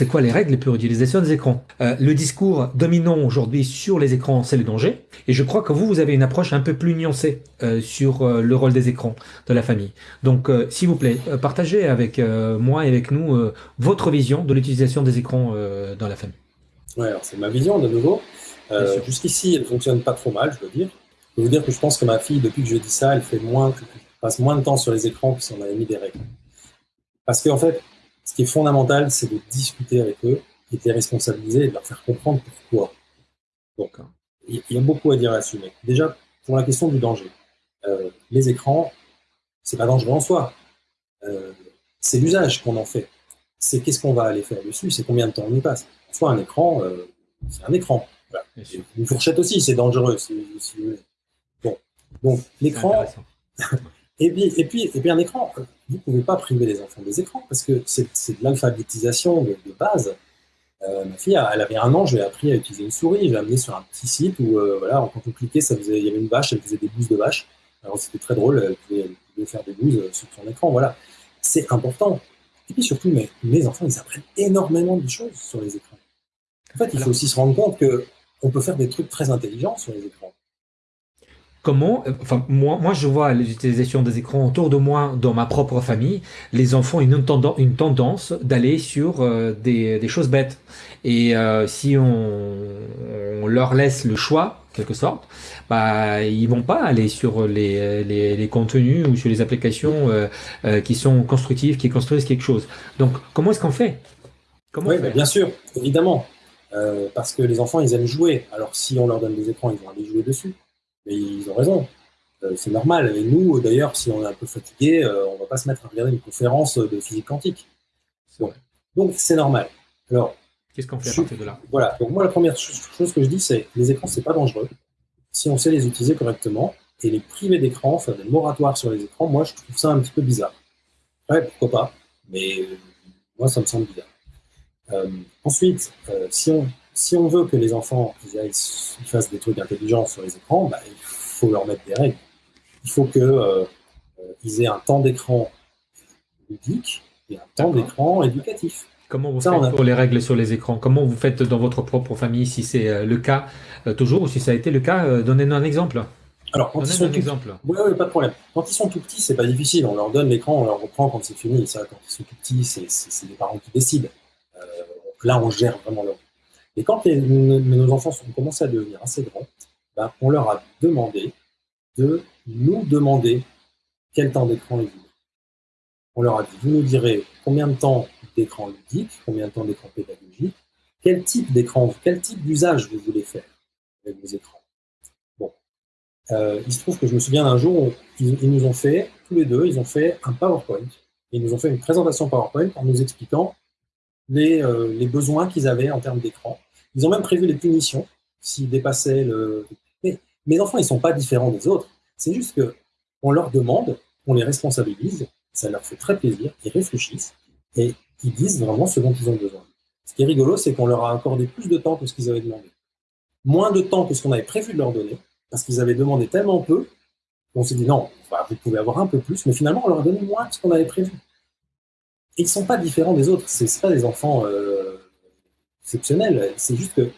c'est quoi les règles pour l'utilisation des écrans? Euh, le discours dominant aujourd'hui sur les écrans, c'est le danger. Et je crois que vous, vous avez une approche un peu plus nuancée euh, sur euh, le rôle des écrans de la famille. Donc, s'il vous plaît, partagez avec moi et avec nous votre vision de l'utilisation des écrans dans la famille. Ouais, alors c'est ma vision de nouveau. Jusqu'ici, elle fonctionne pas trop mal, je veux dire. Je veux dire que je pense que ma fille, depuis que je dis ça, elle fait moins, passe moins de temps sur les écrans que si on avait mis des règles. Parce qu'en fait, ce qui est fondamental, c'est de discuter avec eux et de les responsabiliser et de leur faire comprendre pourquoi. Donc, il y a beaucoup à dire là-dessus. Mais déjà, pour la question du danger, euh, les écrans, c'est pas dangereux en soi. Euh, c'est l'usage qu'on en fait. C'est qu'est-ce qu'on va aller faire dessus, c'est combien de temps on y passe. Soit un écran, euh, c'est un écran. Une fourchette aussi, c'est dangereux, si, vous voulez. Bon. Donc, l'écran, Et puis, et, puis, et puis un écran, vous ne pouvez pas priver les enfants des écrans parce que c'est de l'alphabétisation de, base. Euh, ma fille, elle avait un an, je lui ai appris à utiliser une souris, je l'ai amenée sur un petit site où, euh, voilà, quand on cliquait, ça faisait, il y avait une vache, elle faisait des bouses de vache. Alors c'était très drôle, elle pouvait, faire des bouses sur son écran, voilà. C'est important. Et puis surtout, mes, mes enfants, ils apprennent énormément de choses sur les écrans. En fait, il faut aussi se rendre compte qu'on peut faire des trucs très intelligents sur les écrans comment, euh, enfin, moi, moi, je vois l'utilisation des écrans autour de moi, dans ma propre famille, les enfants ont une, tendance, une tendance d'aller sur euh, des, des, choses bêtes. Et euh, si on, on, leur laisse le choix, quelque sorte, bah, ils vont pas aller sur les, les, les contenus ou sur les applications qui sont constructives, qui construisent quelque chose. Donc, comment est-ce qu'on fait? Comment Oui, bien sûr, évidemment. parce que les enfants, ils aiment jouer. Alors, si on leur donne des écrans, ils vont aller jouer dessus. Mais ils ont raison. Euh, c'est normal. Et nous, d'ailleurs, si on est un peu fatigué, euh, on ne va pas se mettre à regarder une conférence de physique quantique. Donc, c'est normal. Alors, qu'est-ce qu'on fait à partir de là? Voilà. Donc, moi, la première chose que je dis, c'est les écrans, c'est pas dangereux. Si on sait les utiliser correctement et les priver d'écran, faire des moratoires sur les écrans, moi, je trouve ça un petit peu bizarre. Ouais, pourquoi pas Mais moi, ça me semble bizarre. Euh, ensuite, si on si on veut que les enfants ils, fassent des trucs intelligents sur les écrans, bah, il faut leur mettre des règles. Il faut qu'ils euh, euh, aient un temps d'écran ludique et un temps d'écran éducatif. Comment vous faites pour les règles sur les écrans? Comment vous faites dans votre propre famille, si c'est euh, le cas toujours ou si ça a été le cas Donnez-nous un exemple. Alors, quand ils sont un exemple. Oui, oui, pas de problème. Quand ils sont tout petits, c'est pas difficile. On leur donne l'écran, on leur reprend quand c'est fini. Ça, quand ils sont tout petits, c'est les parents qui décident. là, on gère vraiment leur et quand nos enfants ont commencé à devenir assez grands, ben, on leur a demandé de nous demander quel temps d'écran ils voulaient. On leur a dit, vous nous direz combien de temps d'écran ludique, combien de temps d'écran pédagogique, quel type d'écran, quel type d'usage vous voulez faire avec vos écrans. Bon. Euh, il se trouve que je me souviens d'un jour où ils, nous ont fait, tous les deux, ils ont fait un PowerPoint. Ils nous ont fait une présentation PowerPoint en nous expliquant euh, les, besoins qu'ils avaient en termes d'écran. Ils ont même prévu les punitions s'ils dépassaient le... Mais mes enfants, ils ne sont pas différents des autres. C'est juste que on leur demande, on les responsabilise, ça leur fait très plaisir, ils réfléchissent et ils disent vraiment ce dont ils ont besoin. Ce qui est rigolo, c'est qu'on leur a accordé plus de temps que ce qu'ils avaient demandé. Moins de temps que ce qu'on avait prévu de leur donner, parce qu'ils avaient demandé tellement peu, qu'on s'est dit non, vous pouvez avoir un peu plus, mais finalement, on leur a donné moins que ce qu'on avait prévu ils ne sont pas différents des autres. Ce pas des enfants euh, exceptionnels. C'est juste que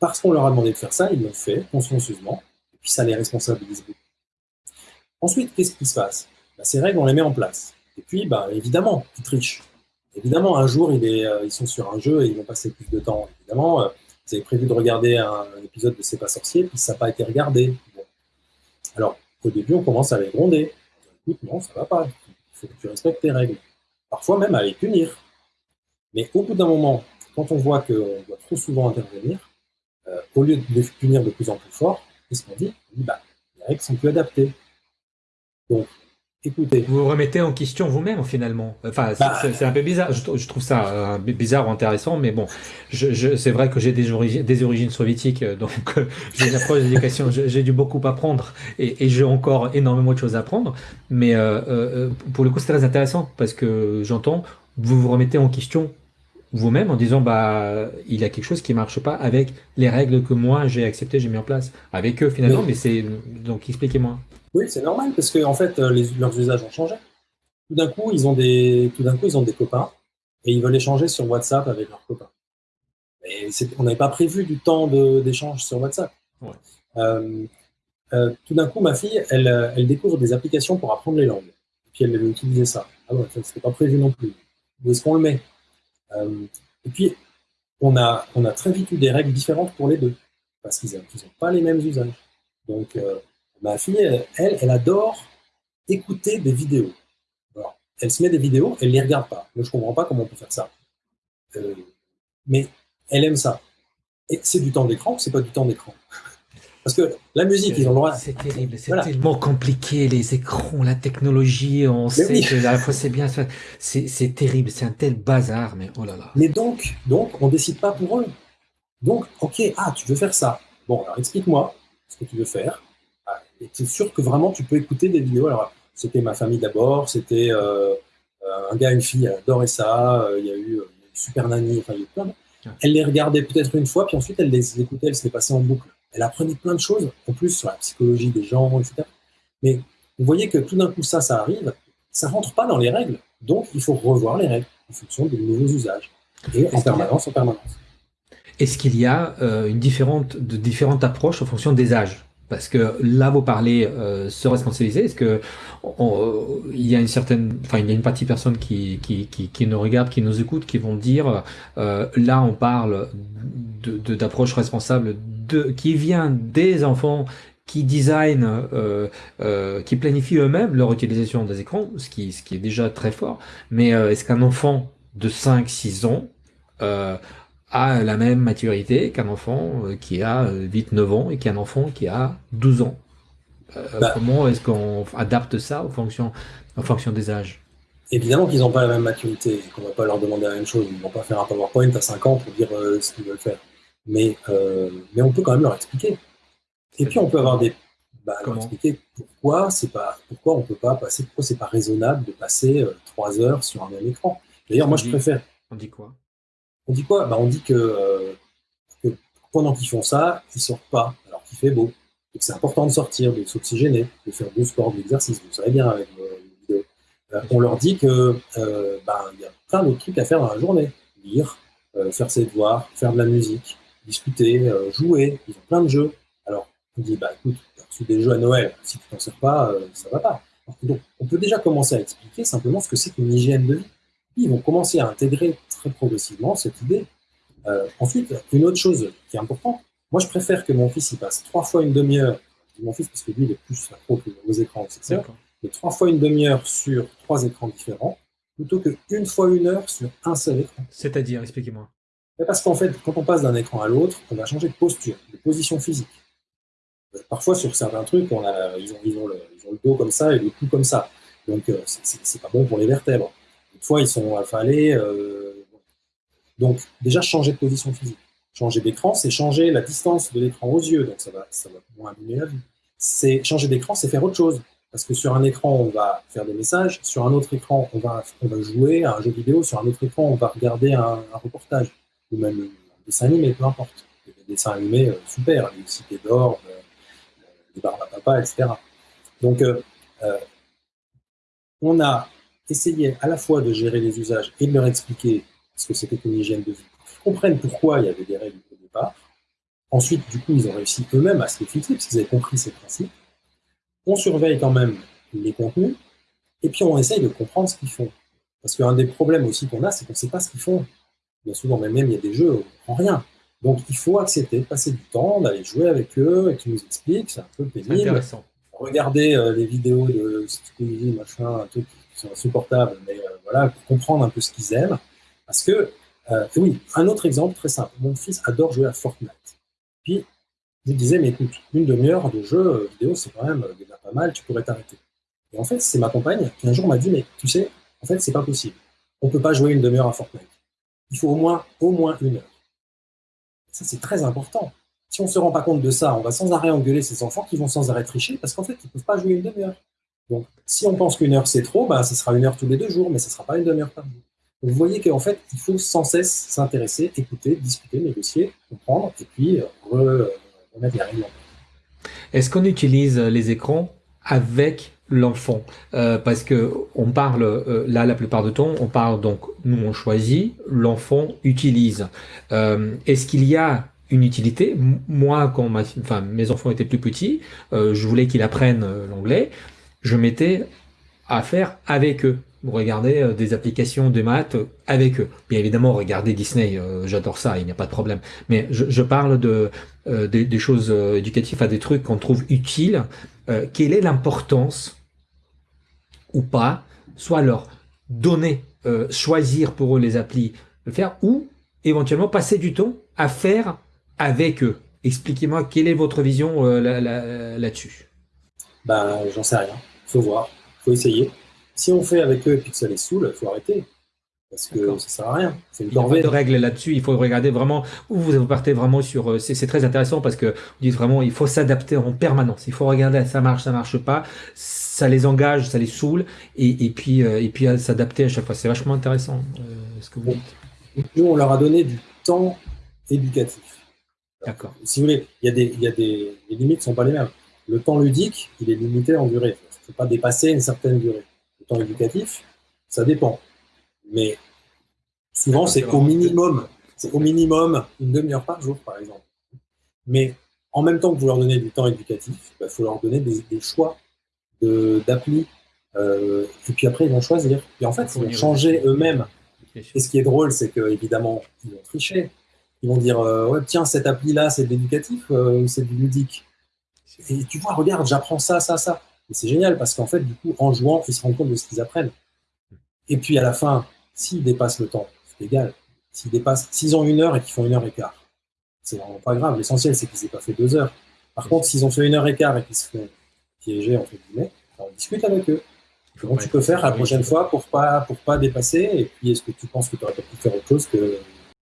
parce qu'on leur a demandé de faire ça, ils l'ont fait consciencieusement, et puis ça les responsabilise beaucoup. Ensuite, qu'est-ce qui se passe? Bah, Ces règles, on les met en place. Et puis, bah, évidemment, ils trichent. Évidemment, un jour, euh, ils sont sur un jeu et ils vont passer plus de temps. Évidemment, euh, vous avez prévu de regarder un, épisode de C'est pas sorcier, puis ça n'a pas été regardé. Alors, au début, on commence à les gronder. Écoute, non, ça va pas. Il faut que tu respectes tes règles parfois même à les punir. Mais au bout d'un moment, quand on voit qu'on doit trop souvent intervenir, euh, au lieu de les punir de plus en plus fort, qu'est-ce qu'on dit? Bah, les règles sont plus adaptées. Écoutez. Vous vous remettez en question vous-même finalement. Enfin, bah, c'est un peu bizarre. Je, trouve ça euh, bizarre ou intéressant, mais bon, je, c'est vrai que j'ai des, origines, des origines soviétiques, euh, donc j'ai une approche d'éducation. J'ai dû beaucoup apprendre et, et j'ai encore énormément de choses à apprendre. Mais euh, pour le coup, c'est très intéressant parce que j'entends, vous vous remettez en question vous-même en disant bah il y a quelque chose qui marche pas avec les règles que moi j'ai acceptées, j'ai mis en place avec eux finalement. Mais c'est donc expliquez-moi. Oui, c'est normal parce que en fait, euh, leurs usages ont changé. Tout d'un coup, ils ont des, tout d'un coup, ils ont des copains et ils veulent échanger sur WhatsApp avec leurs copains. Et on n'avait pas prévu du temps d'échange sur WhatsApp. Euh, euh, tout d'un coup, ma fille, elle, elle, découvre des applications pour apprendre les langues. Et puis elle veut utiliser ça. Ah ouais, c'était pas prévu non plus. Où est-ce qu'on le met? Et puis, on a, on a très vite eu des règles différentes pour les deux, parce qu'ils n'ont pas les mêmes usages. Donc, ma fille, elle, elle, adore écouter des vidéos. elle se met des vidéos, elle ne les regarde pas. Moi, je ne comprends pas comment on peut faire ça. mais elle aime ça. Et c'est du temps d'écran, c'est pas du temps d'écran? Parce que la musique, ils ont le droit. C'est terrible, c'est tellement compliqué, les écrans, la technologie, on sait que à la fois c'est bien, c'est terrible, c'est un tel bazar, mais oh là là. Mais donc, donc on décide pas pour eux. Donc, ok, ah, tu veux faire ça. Bon, alors explique-moi ce que tu veux faire. Ah, et tu es sûr que vraiment tu peux écouter des vidéos? Alors, c'était ma famille d'abord, c'était euh, un gars, une fille, adorait ça. Euh, il y a eu euh, Super Nanny, enfin, il y a eu plein de elle les regardait peut-être une fois, puis ensuite elle les écoutait, elle se les passait en boucle. Elle apprenait plein de choses, en plus sur la psychologie des gens, etc. Mais vous voyez que tout d'un coup, ça, ça arrive, ça rentre pas dans les règles. Donc, il faut revoir les règles en fonction des nouveaux usages. Et en permanence, en permanence. Est-ce qu'il y a euh, une différente, de différentes approches en fonction des âges? Parce que là, vous parlez euh, se responsabiliser. Est-ce que il y a une certaine, enfin, il y a une partie de personnes qui, qui, qui, qui, nous regardent, qui nous écoutent, qui vont dire, euh, là, on parle de d'approche responsable de, qui vient des enfants qui designent, euh, euh, qui planifient eux-mêmes leur utilisation des écrans, ce qui, ce qui est déjà très fort. Mais euh, est-ce qu'un enfant de 5-6 ans a la même maturité qu'un enfant qui a 8-9 euh, ans et qu'un enfant qui a 12 ans? Bah. comment est-ce qu'on adapte ça en fonction, en fonction des âges? Évidemment qu'ils n'ont pas la même maturité et qu'on ne va pas leur demander la même chose. Ils ne vont pas faire un PowerPoint à 5 ans pour dire ce qu'ils veulent faire. Mais, mais on peut quand même leur expliquer. Et puis on peut avoir des. Bah, leur expliquer pourquoi, pas, pourquoi on peut pas passer, pourquoi c'est pas raisonnable de passer 3 heures sur un même écran. D'ailleurs, moi je préfère. On dit quoi? On dit quoi? Bah, On dit euh, que, pendant qu'ils font ça, ils ne sortent pas, alors qu'il fait beau. Que c'est important de sortir, de s'oxygéner, de faire du sport, de l'exercice. Vous savez bien avec. Euh, on leur dit qu'il euh, bah, y a plein d'autres trucs à faire dans la journée. Lire, faire ses devoirs, faire de la musique, discuter, jouer. Ils ont plein de jeux. Alors, on dit, bah écoute, tu as reçu des jeux à Noël. Si tu t'en sers pas, ça va pas. Donc, on peut déjà commencer à expliquer simplement ce que c'est qu'une hygiène de vie ils vont commencer à intégrer très progressivement cette idée. Euh, ensuite, une autre chose qui est importante, moi je préfère que mon fils il passe trois fois une demi-heure, mon fils parce que lui il est plus accro que aux écrans, etc. Mais trois fois une demi-heure sur trois écrans différents, plutôt qu'une fois une heure sur un seul écran. C'est-à-dire, expliquez-moi. Parce qu'en fait, quand on passe d'un écran à l'autre, on va changer de posture, de position physique. Parfois, sur certains trucs, ils, ont, le, dos comme ça et le cou comme ça. Donc, euh, c'est pas bon pour les vertèbres fois, ils sont affalés. Euh, donc, déjà, changer de position physique. Changer d'écran, c'est changer la distance de l'écran aux yeux, donc ça va, ça va moins abîmer la vue. Changer d'écran, c'est faire autre chose. Parce que sur un écran, on va faire des messages, sur un autre écran, on va jouer à un jeu vidéo, sur un autre écran, on va regarder un, reportage, ou même un dessin animé, peu importe. Des dessins animés euh, super, les cités d'or, euh, les barbes à papa, etc. Donc, on a essayer à la fois de gérer les usages et de leur expliquer ce que c'était qu'une hygiène de vie, qu'ils comprennent pourquoi il y avait des règles au départ. Ensuite, du coup, ils ont réussi eux-mêmes à se les fixer, parce qu'ils avaient compris ces principes. On surveille quand même les contenus, et puis on essaye de comprendre ce qu'ils font. Parce qu'un des problèmes aussi qu'on a, c'est qu'on ne sait pas ce qu'ils font. Bien souvent, même il y a des jeux, on ne rien. Donc il faut accepter de passer du temps, d'aller jouer avec eux, et qu'ils nous expliquent, c'est un peu pénible. Intéressant. Regarder euh, les vidéos de machin, un truc sont insupportables, mais euh, voilà, pour comprendre un peu ce qu'ils aiment. Parce que, euh, oui, un autre exemple très simple. Mon fils adore jouer à Fortnite. Puis, je lui disais, mais écoute, une demi-heure de jeu vidéo, c'est quand même déjà pas mal, tu pourrais t'arrêter. Et en fait, c'est ma compagne qui un jour m'a dit, mais tu sais, en fait, c'est pas possible. On peut pas jouer une demi-heure à Fortnite. Il faut au moins, au moins une heure. Ça, c'est très important. Si on ne se rend pas compte de ça, on va sans arrêt engueuler ces enfants qui vont sans arrêt tricher parce qu'en fait, ils ne peuvent pas jouer une demi-heure. Donc, si on pense qu'une heure c'est trop, bah, ce sera une heure tous les deux jours, mais ce ne sera pas une demi-heure par jour. vous voyez qu'en fait, il faut sans cesse s'intéresser, écouter, discuter, négocier, comprendre, et puis euh, remettre les règles Est-ce qu'on utilise les écrans avec l'enfant parce que on parle là la plupart du temps on parle donc nous on choisit l'enfant utilise est-ce qu'il y a une utilité? Moi quand enfin, mes enfants étaient plus petits je voulais qu'ils apprennent l'anglais je mettais à faire avec eux regarder euh, des applications de maths avec eux. Bien évidemment, regarder Disney, euh, j'adore ça, il n'y a pas de problème. Mais je, parle de euh, des, choses éducatives, à des trucs qu'on trouve utiles. quelle est l'importance ou pas, soit leur donner, choisir pour eux les applis, le faire, ou éventuellement passer du temps à faire avec eux. Expliquez-moi quelle est votre vision là-dessus. ben, j'en sais rien. Faut voir, faut essayer. Si on fait avec eux et puis que ça les saoule, faut arrêter. Parce que ça sert à rien. C'est une. Il de règles là-dessus. Il faut regarder vraiment où vous partez vraiment sur. Euh, c'est très intéressant parce que vous dites vraiment, il faut s'adapter en permanence. Il faut regarder, ça marche, ça marche pas. Ça les engage, ça les saoule, et, puis euh, et puis s'adapter à chaque fois. C'est vachement intéressant euh, ce que vous dites. Nous, on leur a donné du temps éducatif. D'accord. Si vous voulez, il y a des, il y a des les limites sont pas les mêmes. Le temps ludique, il est limité en durée. Il ne faut pas dépasser une certaine durée temps éducatif, ça dépend. Mais souvent, c'est au minimum, c'est au minimum une demi-heure par jour, par exemple. Mais en même temps que vous leur donnez du temps éducatif, il bah, faut leur donner des, choix d'appli. Euh, et puis après, ils vont choisir. Et en fait, ils vont changer eux-mêmes. Et ce qui est drôle, c'est qu'évidemment, ils vont tricher. Ils vont dire euh, ouais, tiens, cette appli-là, c'est de l'éducatif euh, ou c'est du ludique Et tu vois, regarde, j'apprends ça, ça, ça. Et c'est génial parce qu'en fait, du coup, en jouant, ils se rendent compte de ce qu'ils apprennent. Et puis à la fin, s'ils dépassent le temps, c'est égal. S'ils dépassent, s'ils ont une heure et qu'ils font une heure et quart, c'est vraiment pas grave. L'essentiel, c'est qu'ils n'aient pas fait deux heures. Par contre, s'ils ont fait une heure et quart et qu'ils se font piéger, entre guillemets, on discute avec eux. Comment tu peux faire la prochaine fois pour pas, pour pas dépasser? Et puis, est-ce que tu penses que tu aurais pu faire autre chose que